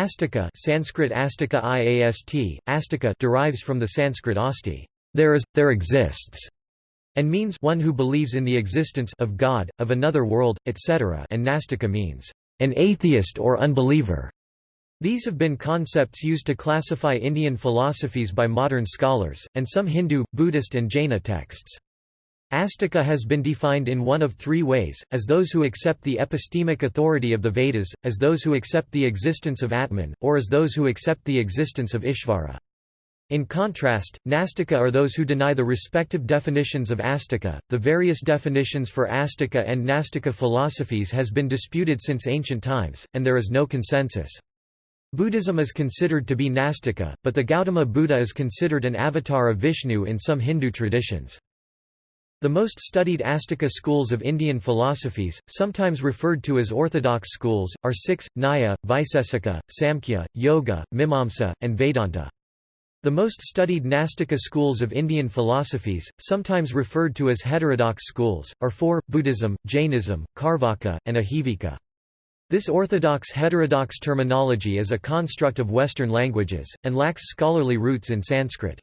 Astika Sanskrit Astika IAST, Astika derives from the Sanskrit asti, there is, there exists, and means one who believes in the existence of God, of another world, etc. and Nastika means an atheist or unbeliever. These have been concepts used to classify Indian philosophies by modern scholars, and some Hindu, Buddhist and Jaina texts. Astika has been defined in one of three ways, as those who accept the epistemic authority of the Vedas, as those who accept the existence of Atman, or as those who accept the existence of Ishvara. In contrast, Nastika are those who deny the respective definitions of Astika. The various definitions for Astika and Nastika philosophies has been disputed since ancient times, and there is no consensus. Buddhism is considered to be Nastika, but the Gautama Buddha is considered an avatar of Vishnu in some Hindu traditions. The most studied Astika schools of Indian philosophies, sometimes referred to as orthodox schools, are six, Nyaya, Vaisesika, Samkhya, Yoga, Mimamsa, and Vedanta. The most studied Nastika schools of Indian philosophies, sometimes referred to as heterodox schools, are four, Buddhism, Jainism, Carvaka, and Ajivika. This orthodox-heterodox terminology is a construct of Western languages, and lacks scholarly roots in Sanskrit.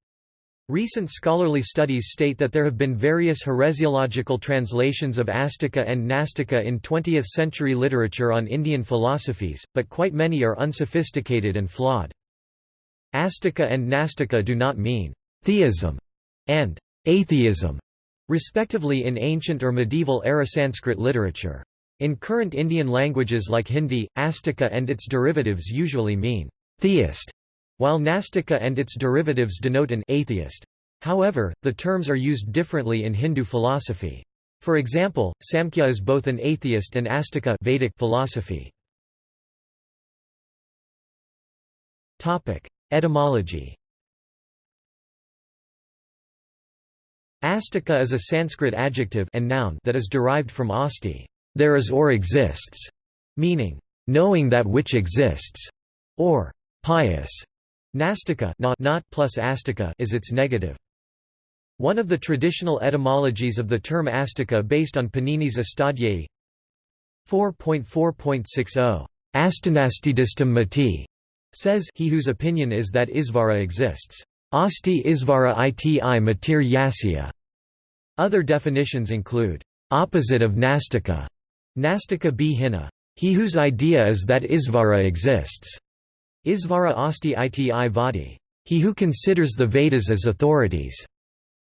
Recent scholarly studies state that there have been various heresiological translations of Astika and Nastika in 20th-century literature on Indian philosophies, but quite many are unsophisticated and flawed. Astika and Nastika do not mean «theism» and «atheism», respectively in ancient or medieval era Sanskrit literature. In current Indian languages like Hindi, Astika and its derivatives usually mean «theist», while Nastika and its derivatives denote an atheist. However, the terms are used differently in Hindu philosophy. For example, Samkhya is both an atheist and Astika Vedic philosophy. Topic: Etymology. Astika is a Sanskrit adjective and noun that is derived from asti, there is or exists, meaning knowing that which exists, or pious. Nastika not, not plus astika is its negative. One of the traditional etymologies of the term astika based on Panini's Astadhyayi 4.4.60 Astanastidistam mati says he whose opinion is that Isvara exists. Asti Isvara iti matir yasya. Other definitions include opposite of Nastika, Nastika b hina, he whose idea is that Isvara exists. Isvara asti iti vadi. He who considers the Vedas as authorities.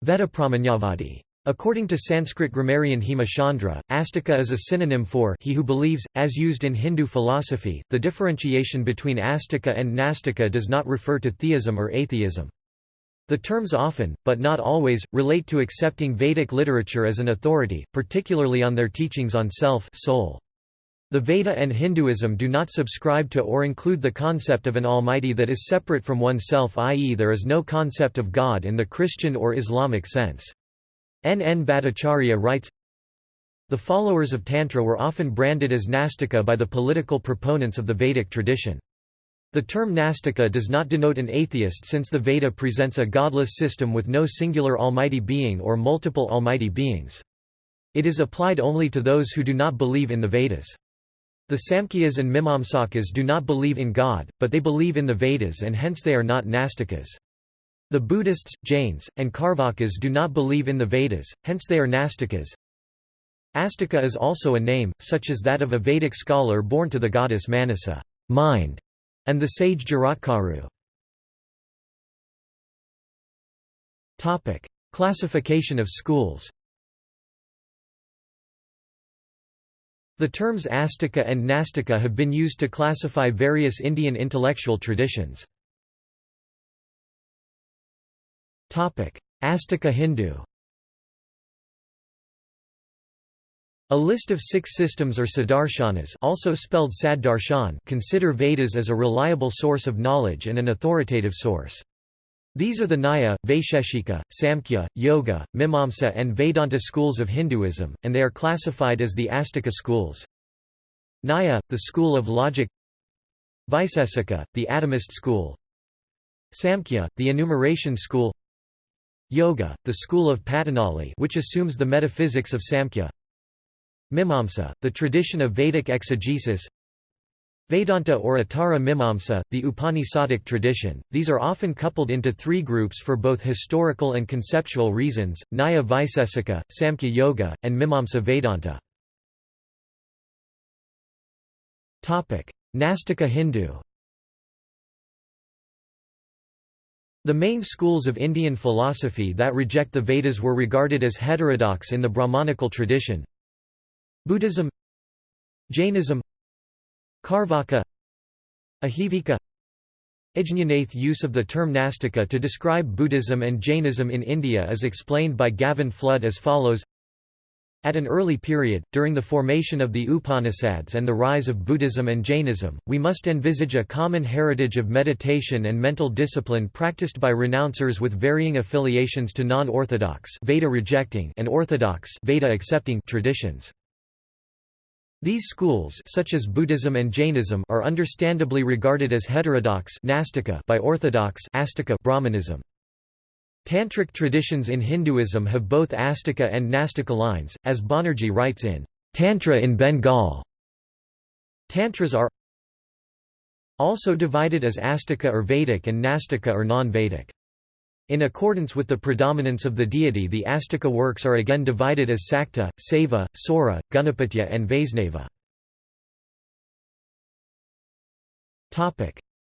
Vedapramanyavadi. According to Sanskrit grammarian Hemachandra, astika is a synonym for he who believes, as used in Hindu philosophy. The differentiation between astika and nastika does not refer to theism or atheism. The terms often, but not always, relate to accepting Vedic literature as an authority, particularly on their teachings on self soul. The Veda and Hinduism do not subscribe to or include the concept of an almighty that is separate from oneself i.e. there is no concept of God in the Christian or Islamic sense. N. N. Bhattacharya writes, The followers of Tantra were often branded as Nastika by the political proponents of the Vedic tradition. The term Nastika does not denote an atheist since the Veda presents a godless system with no singular almighty being or multiple almighty beings. It is applied only to those who do not believe in the Vedas. The Samkhyas and Mimamsakas do not believe in God, but they believe in the Vedas and hence they are not Nastikas. The Buddhists, Jains, and Carvakas do not believe in the Vedas, hence they are Nastikas. Astika is also a name, such as that of a Vedic scholar born to the goddess Manasa mind", and the sage Jaratkaru. Classification of schools The terms Astika and Nastika have been used to classify various Indian intellectual traditions. Astika Hindu A list of six systems or sadarshanas also spelled consider Vedas as a reliable source of knowledge and an authoritative source. These are the Nyaya, Vaisheshika, Samkhya, Yoga, Mimamsa and Vedanta schools of Hinduism, and they are classified as the Astika schools. Nyaya, the school of logic. Vaisesika, the atomist school. Samkhya, the enumeration school. Yoga, the school of Patanjali which assumes the metaphysics of Samkhya. Mimamsa, the tradition of Vedic exegesis Vedanta or Uttara Mimamsa, the Upanishadic tradition, these are often coupled into three groups for both historical and conceptual reasons, Nyaya Vaisesika, Samkhya Yoga, and Mimamsa Vedanta. Nastika Hindu. The main schools of Indian philosophy that reject the Vedas were regarded as heterodox in the Brahmanical tradition. Buddhism Jainism Carvaka Ajivika Ajñanath use of the term Nastika to describe Buddhism and Jainism in India is explained by Gavin Flood as follows At an early period, during the formation of the Upanishads and the rise of Buddhism and Jainism, we must envisage a common heritage of meditation and mental discipline practiced by renouncers with varying affiliations to non-orthodox Veda-rejecting and orthodox Veda-accepting traditions. These schools such as Buddhism and Jainism are understandably regarded as heterodox by orthodox astika Brahmanism. Tantric traditions in Hinduism have both Astika and Nastika lines, as Banerjee writes in Tantra in Bengal. Tantras are also divided as Astika or Vedic and Nastika or non-Vedic. In accordance with the predominance of the deity the Astika works are again divided as Sakta, Saiva, Saura, Ganapatya and Vaisnava.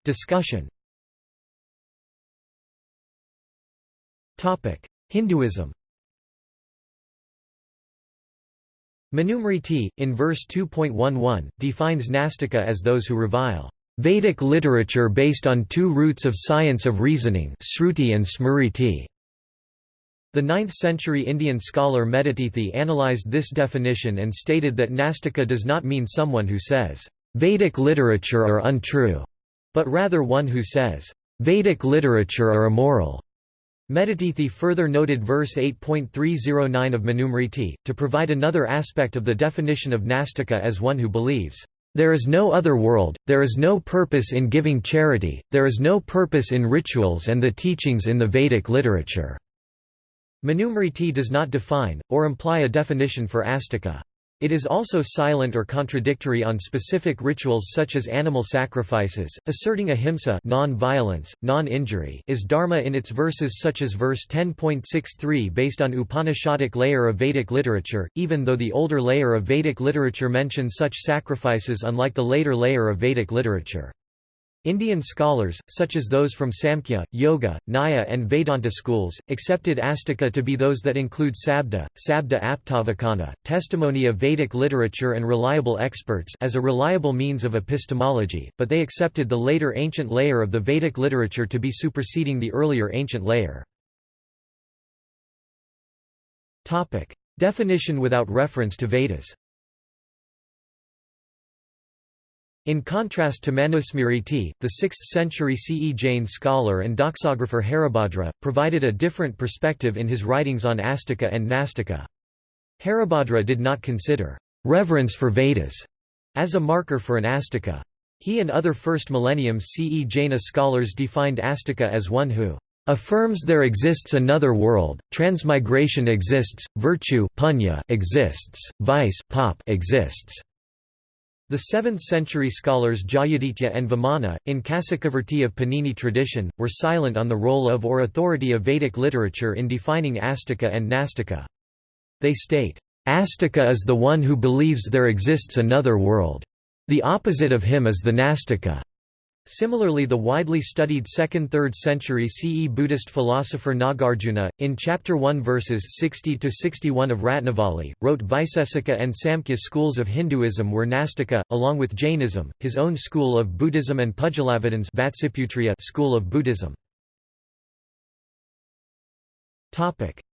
Discussion. Hinduism. Manusmriti, in verse 2.11, defines Nastika as those who revile Vedic literature based on two roots of science of reasoning Sruti and Smriti. The 9th-century Indian scholar Medhatithi analyzed this definition and stated that Nastika does not mean someone who says, "'Vedic literature are untrue'", but rather one who says, "'Vedic literature are immoral'". Medhatithi further noted verse 8.309 of Manusmriti, to provide another aspect of the definition of Nastika as one who believes, there is no other world, there is no purpose in giving charity, there is no purpose in rituals and the teachings in the Vedic literature." Manusmriti does not define, or imply a definition for astika. It is also silent or contradictory on specific rituals such as animal sacrifices, asserting ahimsa non-violence, non-injury is dharma in its verses such as verse 10.63 based on Upanishadic layer of Vedic literature, even though the older layer of Vedic literature mentions such sacrifices unlike the later layer of Vedic literature. Indian scholars, such as those from Samkhya, Yoga, Nyaya and Vedanta schools, accepted Astika to be those that include Sabda, Sabda Aptavakana, testimony of Vedic literature and reliable experts as a reliable means of epistemology, but they accepted the later ancient layer of the Vedic literature to be superseding the earlier ancient layer. Definition without reference to Vedas In contrast to Manusmriti, the 6th-century CE Jain scholar and doxographer Haribhadra, provided a different perspective in his writings on Astika and Nastika. Haribhadra did not consider reverence for Vedas as a marker for an Astika. He and other first millennium CE Jaina scholars defined Astika as one who affirms there exists another world, transmigration exists, virtue punya exists, vice pop exists. The 7th-century scholars Jayaditya and Vamana, in Kasikavrtti of Panini tradition, were silent on the role of or authority of Vedic literature in defining Astika and Nastika. They state, "...Astika is the one who believes there exists another world. The opposite of him is the Nastika." Similarly the widely studied 2nd–3rd century CE Buddhist philosopher Nagarjuna, in Chapter 1 verses 60–61 of Ratnavali, wrote Vaisesika and Samkhya schools of Hinduism were Nastika, along with Jainism, his own school of Buddhism and Pudgalavadin's school of Buddhism.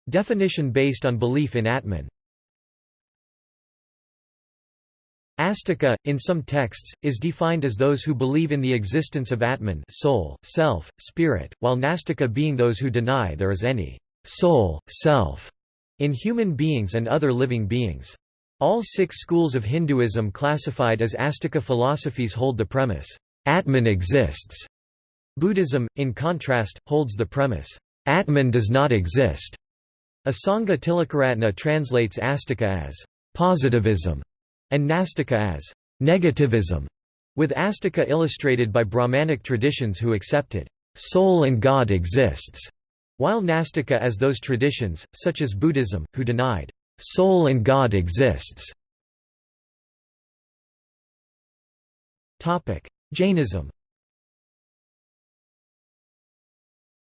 Definition based on belief in Atman Astika, in some texts, is defined as those who believe in the existence of Atman soul, self, spirit, while Nastika being those who deny there is any soul, self in human beings and other living beings. All six schools of Hinduism classified as Astika philosophies hold the premise, Atman exists. Buddhism, in contrast, holds the premise, Atman does not exist. Asanga Tilakaratne translates Astika as positivism and Nastika as negativism. with Astika illustrated by Brahmanic traditions who accepted soul and God exists, while Nastika as those traditions, such as Buddhism, who denied soul and God exists. Jainism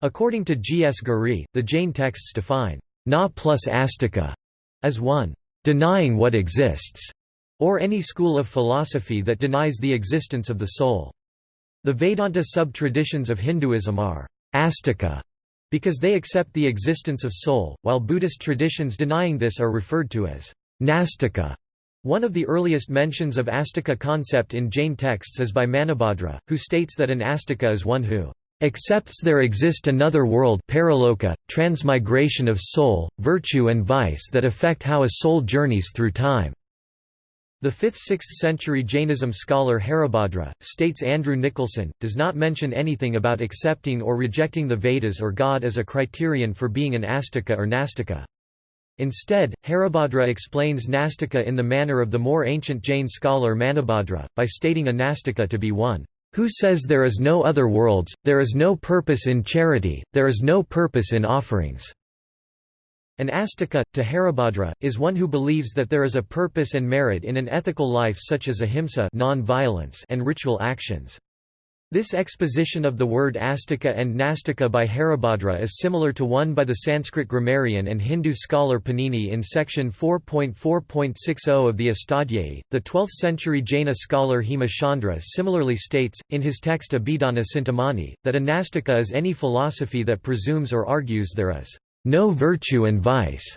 According to G. S. Giri, the Jain texts define na plus astika as one denying what exists, or any school of philosophy that denies the existence of the soul. The Vedanta sub-traditions of Hinduism are astika because they accept the existence of soul, while Buddhist traditions denying this are referred to as nastika. One of the earliest mentions of astika concept in Jain texts is by Manabhadra, who states that an astika is one who accepts there exist another world paraloka, transmigration of soul, virtue and vice that affect how a soul journeys through time. The 5th–6th century Jainism scholar Haribhadra, states Andrew Nicholson, does not mention anything about accepting or rejecting the Vedas or God as a criterion for being an astika or nastika. Instead, Haribhadra explains nastika in the manner of the more ancient Jain scholar Manabhadra, by stating a nastika to be one who says there is no other worlds, there is no purpose in charity, there is no purpose in offerings." An astika, to Haribhadra, is one who believes that there is a purpose and merit in an ethical life such as ahimsa and ritual actions. This exposition of the word astika and nastika by Haribhadra is similar to one by the Sanskrit grammarian and Hindu scholar Panini in section 4.4.60 of the Astadhyayi. The 12th century Jaina scholar Hema Chandra similarly states, in his text Abhidhana Cintamani, that a nastika is any philosophy that presumes or argues there is no virtue and vice.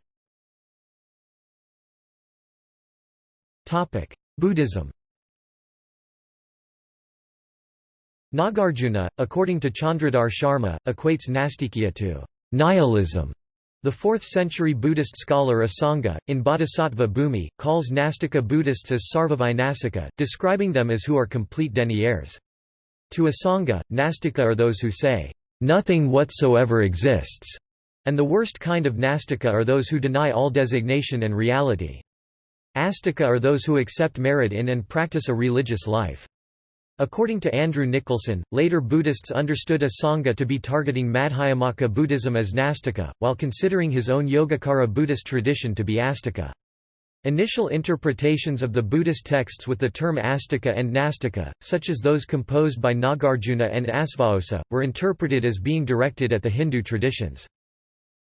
Buddhism Nagarjuna, according to Chandradhar Sharma, equates nastikya to nihilism. The 4th-century Buddhist scholar Asanga, in Bodhisattva Bhumi, calls Nastika Buddhists as sarvavinasika, describing them as who are complete deniers. To Asanga, Nastika are those who say, "...nothing whatsoever exists", and the worst kind of Nastika are those who deny all designation and reality. Astika are those who accept merit in and practice a religious life. According to Andrew Nicholson, later Buddhists understood Asanga to be targeting Madhyamaka Buddhism as Nastika, while considering his own Yogacara Buddhist tradition to be Astika. Initial interpretations of the Buddhist texts with the term Astika and Nastika, such as those composed by Nagarjuna and Asvaghosa, were interpreted as being directed at the Hindu traditions.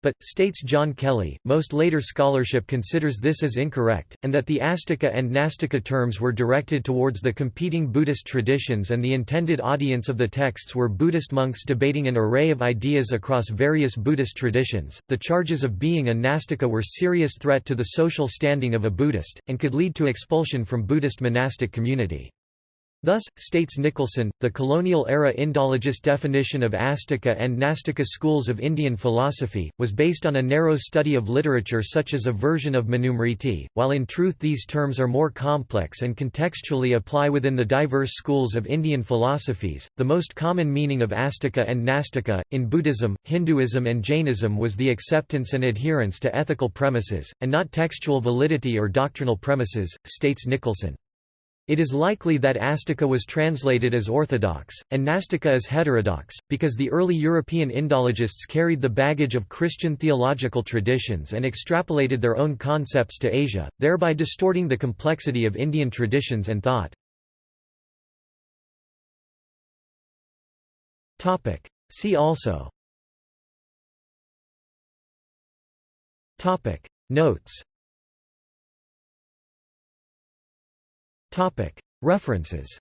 But, states John Kelly, most later scholarship considers this as incorrect, and that the Astika and Nastika terms were directed towards the competing Buddhist traditions and the intended audience of the texts were Buddhist monks debating an array of ideas across various Buddhist traditions. The charges of being a Nastika were serious threat to the social standing of a Buddhist, and could lead to expulsion from Buddhist monastic community. Thus, states Nicholson, the colonial-era Indologist definition of Astika and Nastika schools of Indian philosophy, was based on a narrow study of literature such as a version of Manusmriti, while in truth these terms are more complex and contextually apply within the diverse schools of Indian philosophies. The most common meaning of Astika and Nastika, in Buddhism, Hinduism and Jainism was the acceptance and adherence to ethical premises, and not textual validity or doctrinal premises, states Nicholson. It is likely that Astika was translated as orthodox, and Nastika as heterodox, because the early European Indologists carried the baggage of Christian theological traditions and extrapolated their own concepts to Asia, thereby distorting the complexity of Indian traditions and thought. See also. Notes References